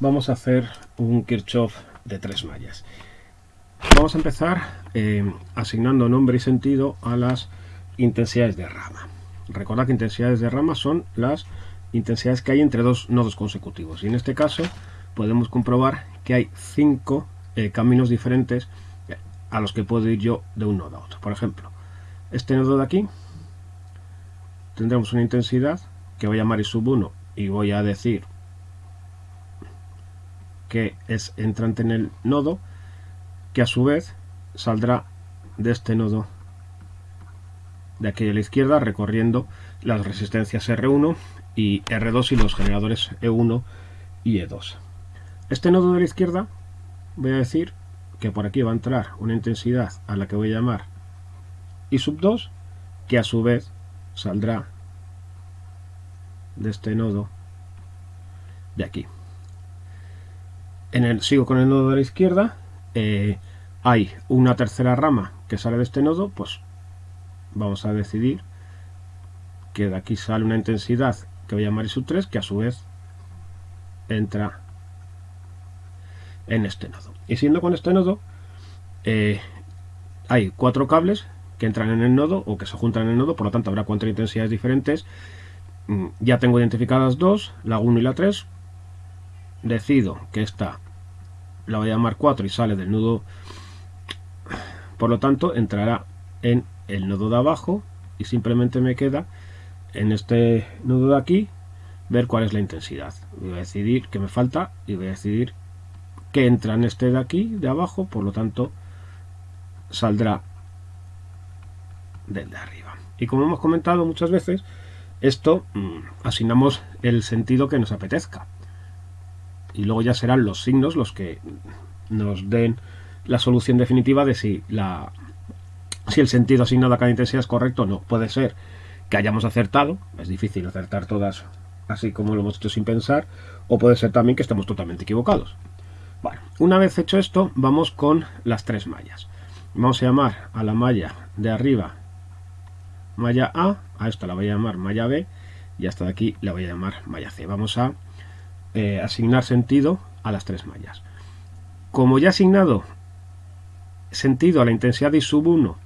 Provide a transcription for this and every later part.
vamos a hacer un Kirchhoff de tres mallas. Vamos a empezar eh, asignando nombre y sentido a las intensidades de rama. Recordad que intensidades de rama son las intensidades que hay entre dos nodos consecutivos. Y en este caso podemos comprobar que hay cinco eh, caminos diferentes a los que puedo ir yo de un nodo a otro. Por ejemplo, este nodo de aquí tendremos una intensidad que voy a llamar I sub 1 y voy a decir que es entrante en el nodo que a su vez saldrá de este nodo de aquí a la izquierda recorriendo las resistencias R1 y R2 y los generadores E1 y E2. Este nodo de la izquierda voy a decir que por aquí va a entrar una intensidad a la que voy a llamar I sub 2 que a su vez saldrá de este nodo de aquí. En el, sigo con el nodo de la izquierda, eh, hay una tercera rama que sale de este nodo, pues vamos a decidir que de aquí sale una intensidad que voy a llamar I sub 3, que a su vez entra en este nodo. Y siendo con este nodo, eh, hay cuatro cables que entran en el nodo o que se juntan en el nodo, por lo tanto habrá cuatro intensidades diferentes Mm, ya tengo identificadas dos, la 1 y la 3. Decido que esta la voy a llamar 4 y sale del nudo. Por lo tanto, entrará en el nodo de abajo y simplemente me queda en este nudo de aquí ver cuál es la intensidad. Voy a decidir que me falta y voy a decidir que entra en este de aquí, de abajo, por lo tanto saldrá del de arriba. Y como hemos comentado muchas veces, esto mm, asignamos el sentido que nos apetezca. Y luego ya serán los signos los que nos den la solución definitiva de si, la, si el sentido asignado a cada intensidad es correcto o no. Puede ser que hayamos acertado, es difícil acertar todas así como lo hemos hecho sin pensar, o puede ser también que estemos totalmente equivocados. Bueno, una vez hecho esto, vamos con las tres mallas. Vamos a llamar a la malla de arriba malla A, a esta la voy a llamar malla B y hasta de aquí la voy a llamar malla C. Vamos a eh, asignar sentido a las tres mallas. Como ya he asignado sentido a la intensidad de I sub 1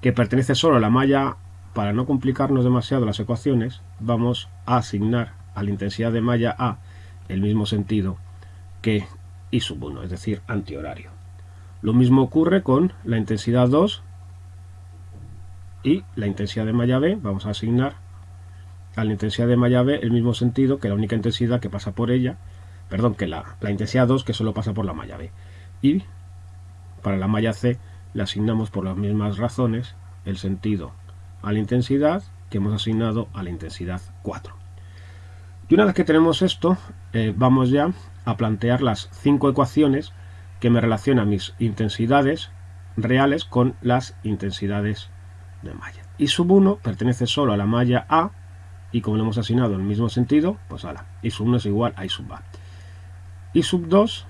que pertenece solo a la malla para no complicarnos demasiado las ecuaciones, vamos a asignar a la intensidad de malla A el mismo sentido que I sub 1, es decir, antihorario. Lo mismo ocurre con la intensidad 2 y la intensidad de malla B vamos a asignar a la intensidad de B el mismo sentido que la única intensidad que pasa por ella, perdón, que la, la intensidad 2 que solo pasa por la malla B. Y para la malla C le asignamos por las mismas razones el sentido a la intensidad que hemos asignado a la intensidad 4. Y una vez que tenemos esto, eh, vamos ya a plantear las cinco ecuaciones que me relacionan mis intensidades reales con las intensidades de malla. Y sub 1 pertenece solo a la malla A y como lo hemos asignado el mismo sentido, pues ala, y sub 1 es igual a I sub A. Y sub 2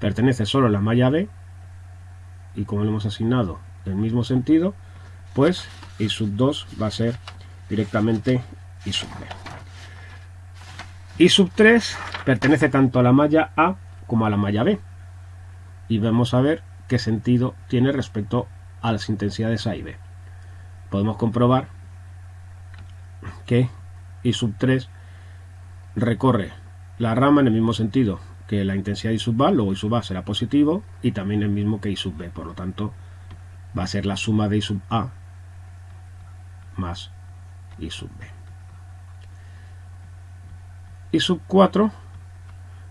pertenece solo a la malla B y como lo hemos asignado el mismo sentido, pues I sub 2 va a ser directamente I sub B. Y sub 3 pertenece tanto a la malla A como a la malla B. Y vamos a ver qué sentido tiene respecto a las intensidades A y B. Podemos comprobar que I sub 3 recorre la rama en el mismo sentido que la intensidad I sub A, luego I sub A será positivo y también el mismo que I sub B, por lo tanto va a ser la suma de I sub A más I sub B. I sub 4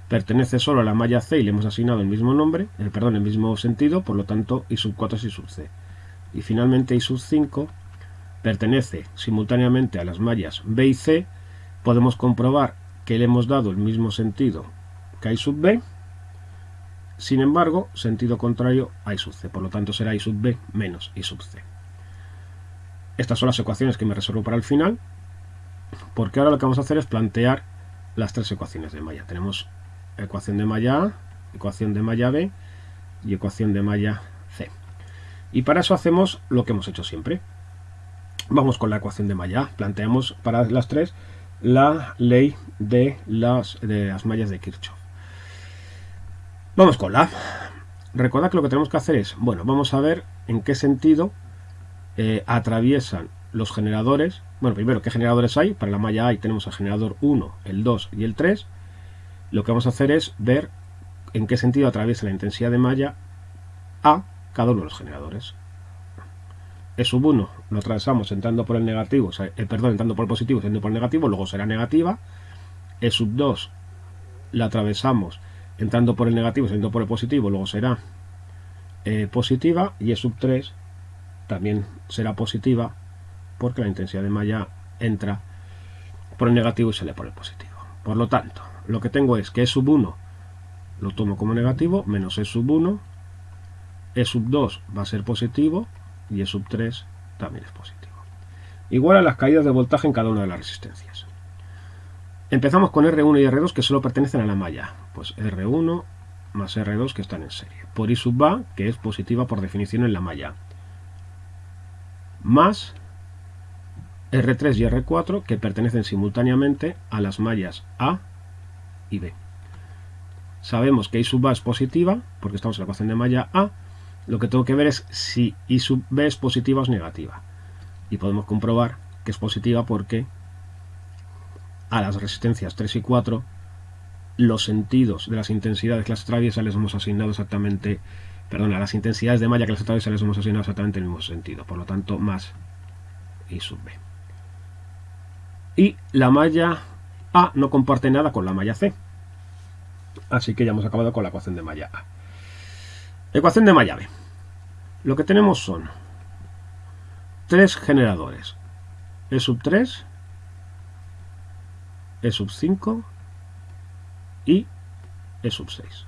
pertenece solo a la malla C y le hemos asignado el mismo nombre, el, perdón, el mismo sentido, por lo tanto I sub 4 es I sub C. Y finalmente I sub 5 pertenece simultáneamente a las mallas B y C, podemos comprobar que le hemos dado el mismo sentido que I sub B, sin embargo, sentido contrario a I sub C, por lo tanto será I sub B menos I sub C. Estas son las ecuaciones que me reservo para el final, porque ahora lo que vamos a hacer es plantear las tres ecuaciones de malla. Tenemos ecuación de malla A, ecuación de malla B y ecuación de malla C. Y para eso hacemos lo que hemos hecho siempre. Vamos con la ecuación de malla A. Planteamos para las tres la ley de las, de las mallas de Kirchhoff. Vamos con la. Recordad que lo que tenemos que hacer es, bueno, vamos a ver en qué sentido eh, atraviesan los generadores. Bueno, primero, ¿qué generadores hay? Para la malla A tenemos el generador 1, el 2 y el 3. Lo que vamos a hacer es ver en qué sentido atraviesa la intensidad de malla A cada uno de los generadores. E sub 1 lo atravesamos entrando por el negativo, eh, perdón, entrando por el positivo, entrando por el negativo, luego será negativa. E sub 2 la atravesamos entrando por el negativo, saliendo por el positivo, luego será eh, positiva. Y E sub 3 también será positiva porque la intensidad de malla entra por el negativo y sale por el positivo. Por lo tanto, lo que tengo es que E sub 1 lo tomo como negativo, menos E sub 1, E sub 2 va a ser positivo y E sub 3 también es positivo. Igual a las caídas de voltaje en cada una de las resistencias. Empezamos con R1 y R2 que solo pertenecen a la malla. Pues R1 más R2 que están en serie. Por I sub A, que es positiva por definición en la malla. Más R3 y R4 que pertenecen simultáneamente a las mallas A y B. Sabemos que I sub A es positiva, porque estamos en la ecuación de malla A. Lo que tengo que ver es si I sub B es positiva o es negativa. Y podemos comprobar que es positiva porque a las resistencias 3 y 4 los sentidos de las intensidades que las les hemos asignado exactamente, perdón, a las intensidades de malla que las atraviesa les hemos asignado exactamente el mismo sentido, por lo tanto más I sub B. Y la malla A no comparte nada con la malla C. Así que ya hemos acabado con la ecuación de malla A. Ecuación de malla B. Lo que tenemos son tres generadores. E sub 3, E sub 5 y E sub 6.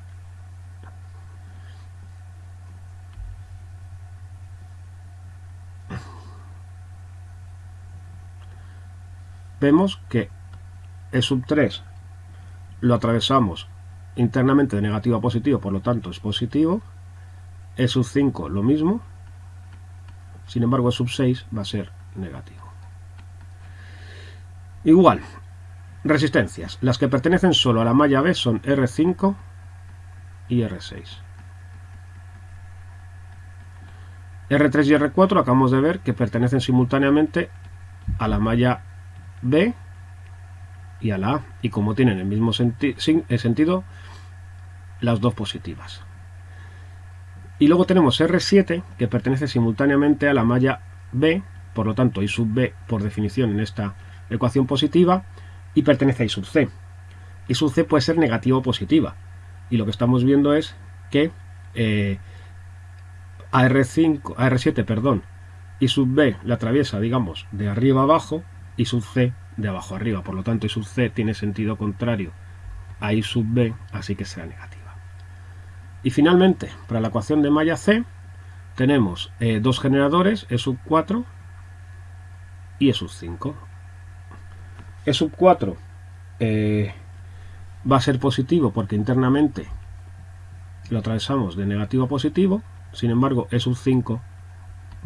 Vemos que E sub 3 lo atravesamos internamente de negativo a positivo, por lo tanto es positivo. E sub 5 lo mismo. Sin embargo, E sub 6 va a ser negativo. Igual, resistencias. Las que pertenecen solo a la malla B son R5 y R6. R3 y R4 acabamos de ver que pertenecen simultáneamente a la malla B y a la A. Y como tienen el mismo senti sentido, las dos positivas. Y luego tenemos R7 que pertenece simultáneamente a la malla B, por lo tanto I sub B por definición en esta ecuación positiva, y pertenece a I sub C. I sub C puede ser negativa o positiva. Y lo que estamos viendo es que eh, a R5, a R7, perdón, I sub B la atraviesa, digamos, de arriba abajo, I sub C de abajo arriba. Por lo tanto, I sub C tiene sentido contrario a I sub B, así que será negativa. Y finalmente, para la ecuación de malla C, tenemos eh, dos generadores, E sub 4 y E sub 5. E sub 4 eh, va a ser positivo porque internamente lo atravesamos de negativo a positivo, sin embargo E sub 5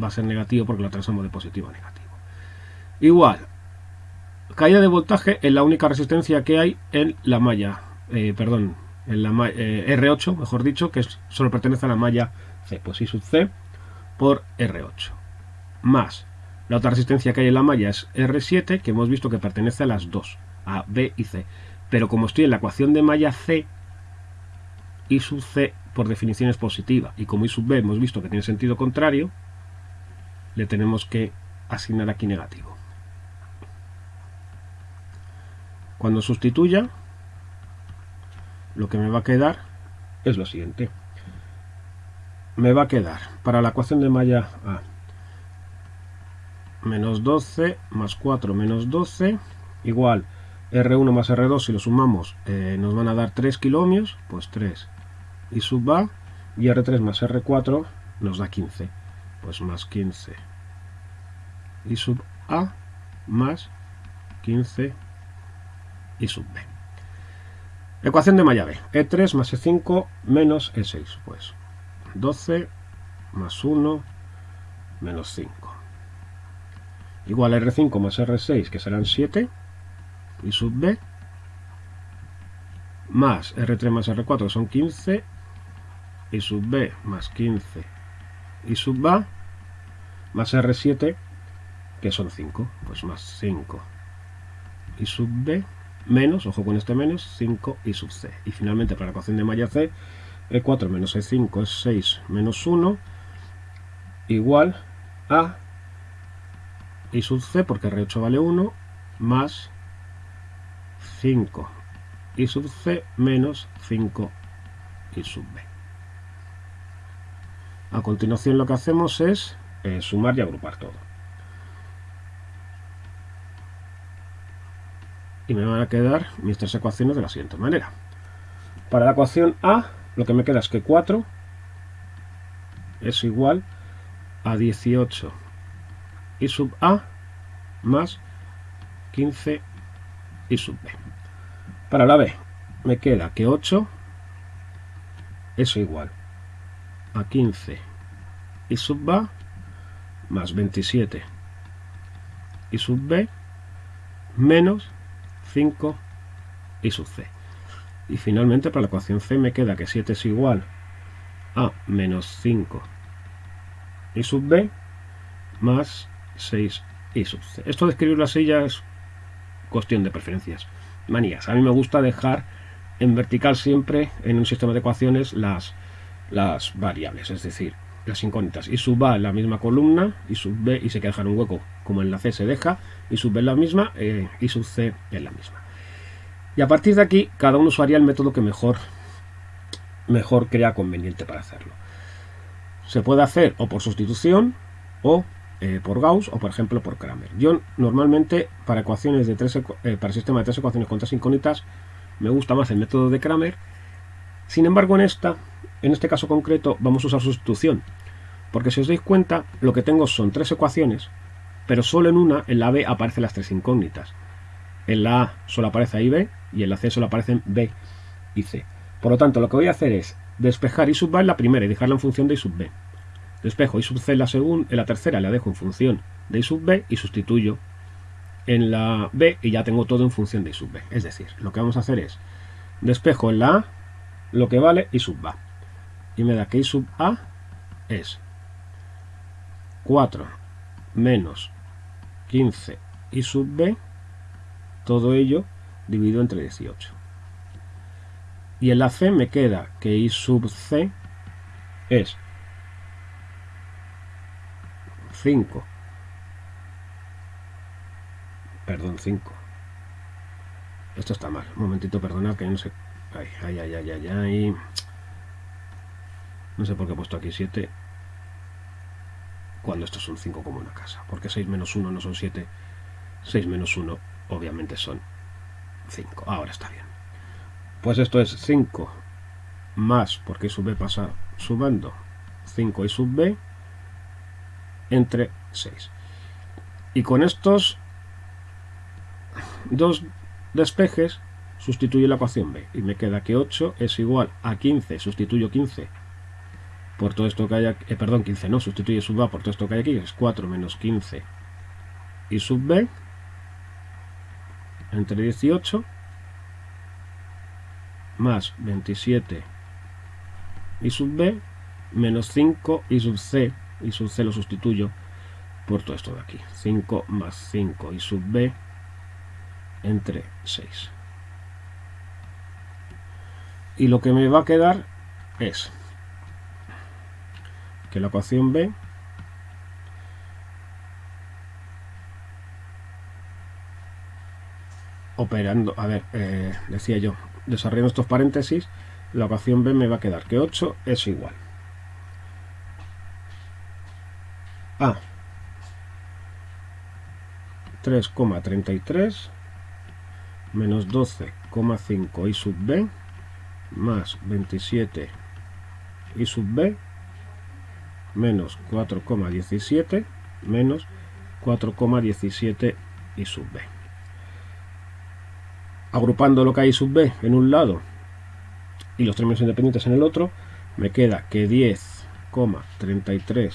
va a ser negativo porque lo atravesamos de positivo a negativo. Igual, caída de voltaje en la única resistencia que hay en la malla, eh, perdón, en la eh, R8, mejor dicho, que solo pertenece a la malla C, pues I sub C por R8, más la otra resistencia que hay en la malla es R7, que hemos visto que pertenece a las dos, a B y C, pero como estoy en la ecuación de malla C, I sub C por definición es positiva, y como I sub B hemos visto que tiene sentido contrario, le tenemos que asignar aquí negativo. Cuando sustituya, lo que me va a quedar es lo siguiente. Me va a quedar para la ecuación de malla A menos 12 más 4 menos 12 igual R1 más R2 si lo sumamos eh, nos van a dar 3 kilómetros pues 3 y sub A y R3 más R4 nos da 15 pues más 15 y sub A más 15 y sub B Ecuación de B. E3 más E5 menos E6. Pues 12 más 1 menos 5. Igual R5 más R6, que serán 7. y sub b más R3 más R4 que son 15 y sub b más 15 y sub a más R7 que son 5 pues más 5 y sub b menos, ojo con este menos, 5 y sub c y finalmente para la ecuación de malla c E4 menos E5 es 6 menos 1 igual a y sub c porque R8 vale 1 más 5 y sub c menos 5 y sub b. A continuación lo que hacemos es eh, sumar y agrupar todo. Y me van a quedar mis tres ecuaciones de la siguiente manera. Para la ecuación A, lo que me queda es que 4 es igual a 18 y sub A más 15 y sub B. Para la B me queda que 8 es igual a 15 y sub A más 27 y sub B menos 5 y sub C. Y finalmente para la ecuación C me queda que 7 es igual a menos 5 y sub B más 6 y sub C. Esto de escribirlo así ya es cuestión de preferencias. Manías. A mí me gusta dejar en vertical siempre en un sistema de ecuaciones las, las variables, es decir, las incógnitas. Y sub A en la misma columna y sub B y se queda dejar un hueco como en la C se deja y sub B en la misma eh, y sub C en la misma. Y a partir de aquí cada uno usaría el método que mejor, mejor crea conveniente para hacerlo. Se puede hacer o por sustitución o eh, por Gauss o por ejemplo por Kramer. Yo normalmente para ecuaciones de tres, eh, para sistema de tres ecuaciones con tres incógnitas me gusta más el método de Kramer. Sin embargo en esta, en este caso concreto, vamos a usar sustitución. Porque si os dais cuenta, lo que tengo son tres ecuaciones, pero solo en una, en la B, aparecen las tres incógnitas. En la A solo aparece A y B, y en la C solo aparecen B y C. Por lo tanto, lo que voy a hacer es despejar y sub A en la primera y dejarla en función de I sub B. Despejo y sub c en la, segunda, en la tercera la dejo en función de y sub b y sustituyo en la b y ya tengo todo en función de y sub b. Es decir, lo que vamos a hacer es despejo en la a lo que vale y sub a. Y me da que y sub a es 4 menos 15 y sub b, todo ello dividido entre 18. Y en la c me queda que y sub c es 5. Perdón, 5. Esto está mal. Un momentito, perdonad que no sé. Ay, ay, ay, ay, ay, ay. No sé por qué he puesto aquí 7. Cuando esto son 5 como una casa. Porque 6 menos 1 no son 7. 6 menos 1 obviamente son 5. Ahora está bien. Pues esto es 5 más, porque sub b pasa sumando 5 y sub b entre 6. Y con estos dos despejes sustituyo la ecuación B y me queda que 8 es igual a 15, sustituyo 15 por todo esto que hay aquí, eh, perdón, 15 no, sustituye sub A por todo esto que hay aquí, es 4 menos 15 y sub B entre 18 más 27 y sub B menos 5 y sub C y sub c lo sustituyo por todo esto de aquí 5 más 5 y sub b entre 6 y lo que me va a quedar es que la ecuación b operando, a ver, eh, decía yo, desarrollando estos paréntesis, la ecuación b me va a quedar que 8 es igual. A 3,33 menos 12,5 y sub b más 27 y sub b menos 4,17 menos 4,17 y sub b. Agrupando lo que hay sub b en un lado y los términos independientes en el otro, me queda que 10,33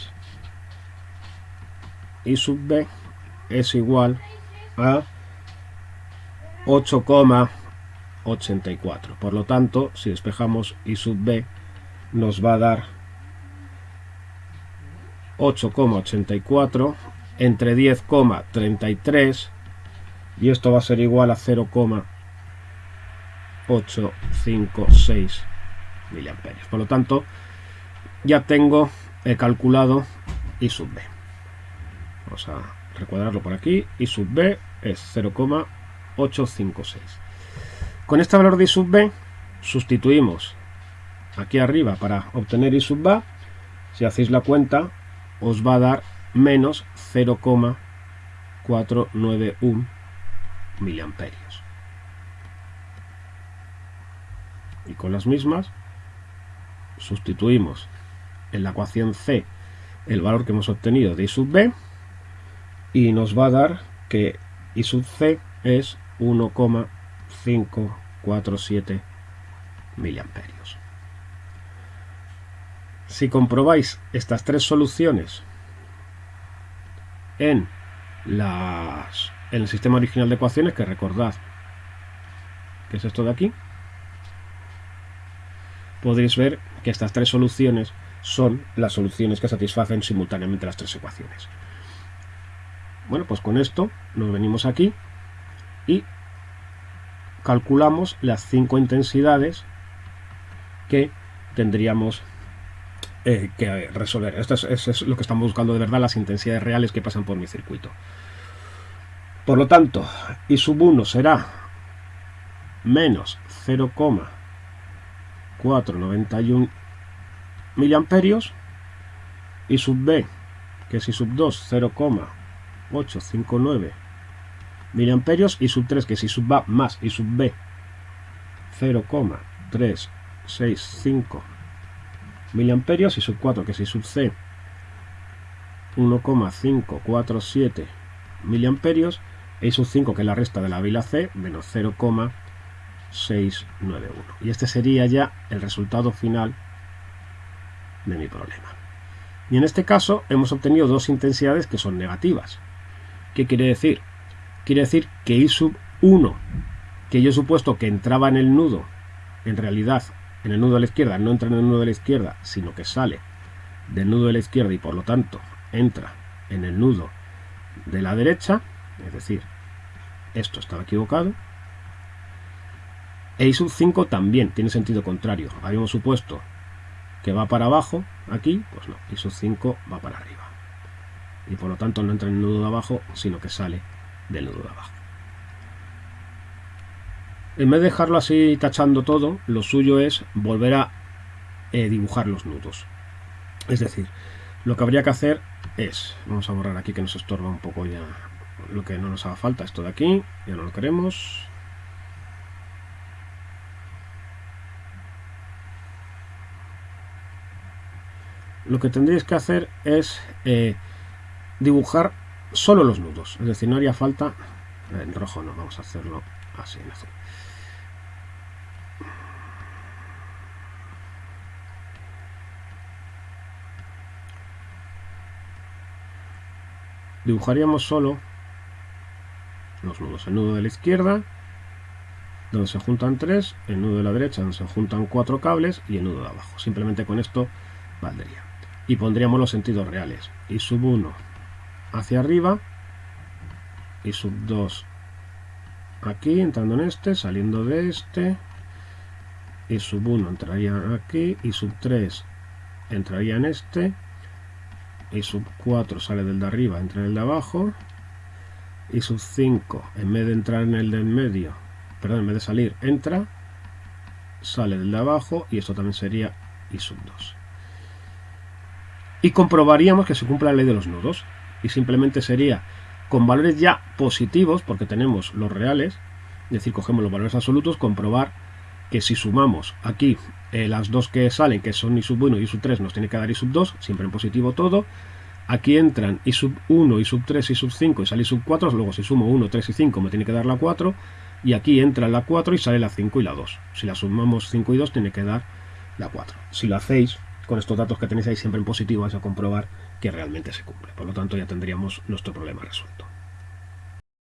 y sub b es igual a 8,84. Por lo tanto, si despejamos y sub b, nos va a dar 8,84 entre 10,33 y esto va a ser igual a 0,856 miliamperios. Por lo tanto, ya tengo he calculado I sub b. Vamos a recuadrarlo por aquí. I sub b es 0,856. Con este valor de I sub b sustituimos aquí arriba para obtener I sub a. Si hacéis la cuenta, os va a dar menos 0,491 miliamperios. Y con las mismas sustituimos en la ecuación C el valor que hemos obtenido de I sub B y nos va a dar que I sub C es 1,547 miliamperios. Si comprobáis estas tres soluciones en, las, en el sistema original de ecuaciones, que recordad que es esto de aquí, podréis ver que estas tres soluciones son las soluciones que satisfacen simultáneamente las tres ecuaciones. Bueno, pues con esto nos venimos aquí y calculamos las cinco intensidades que tendríamos eh, que resolver. Esto es, lo que estamos buscando de verdad, las intensidades reales que pasan por mi circuito. Por lo tanto, I sub 1 será menos 0,491 miliamperios y sub B, que es I sub 2, 0,859 miliamperios y sub 3, que es I sub A más I sub B, 0,365 miliamperios y sub 4, que es I sub C, 1,547 miliamperios I sub 5, que es la resta de la vila C, menos 0,691. Y este sería ya el resultado final de mi problema. Y en este caso hemos obtenido dos intensidades que son negativas. ¿Qué quiere decir? Quiere decir que I sub 1, que yo he supuesto que entraba en el nudo, en realidad en el nudo de la izquierda no entra en el nudo de la izquierda, sino que sale del nudo de la izquierda y por lo tanto entra en el nudo de la derecha, es decir, esto estaba equivocado. E I sub 5 también tiene sentido contrario. Habíamos supuesto que va para abajo, aquí, pues no, ISO 5 va para arriba. Y por lo tanto no entra en el nudo de abajo, sino que sale del nudo de abajo. En vez de dejarlo así tachando todo, lo suyo es volver a eh, dibujar los nudos. Es decir, lo que habría que hacer es, vamos a borrar aquí que nos estorba un poco ya lo que no nos haga falta, esto de aquí, ya no lo queremos, lo que tendréis que hacer es eh, dibujar solo los nudos. Es decir, no haría falta... En rojo no, vamos a hacerlo así en azul. Dibujaríamos solo los nudos. El nudo de la izquierda, donde se juntan tres, el nudo de la derecha, donde se juntan cuatro cables, y el nudo de abajo. Simplemente con esto valdría y pondríamos los sentidos reales. Y sub 1 hacia arriba y sub 2 aquí, entrando en este, saliendo de este. Y sub 1 entraría aquí y sub 3 entraría en este. Y sub 4 sale del de arriba, entra en el de abajo. Y sub 5, en vez de entrar en el del medio, perdón, en vez de salir, entra, sale del de abajo y esto también sería y sub 2 y comprobaríamos que se cumple la ley de los nudos y simplemente sería con valores ya positivos porque tenemos los reales es decir cogemos los valores absolutos comprobar que si sumamos aquí eh, las dos que salen que son i sub 1 y i sub 3 nos tiene que dar i sub 2 siempre en positivo todo aquí entran i sub 1 i sub 3 i sub 5 y sale i sub 4 luego si sumo 1 3 y 5 me tiene que dar la 4 y aquí entra la 4 y sale la 5 y la 2 si la sumamos 5 y 2 tiene que dar la 4 si lo hacéis con estos datos que tenéis ahí siempre en positivo vais a comprobar que realmente se cumple. Por lo tanto ya tendríamos nuestro problema resuelto.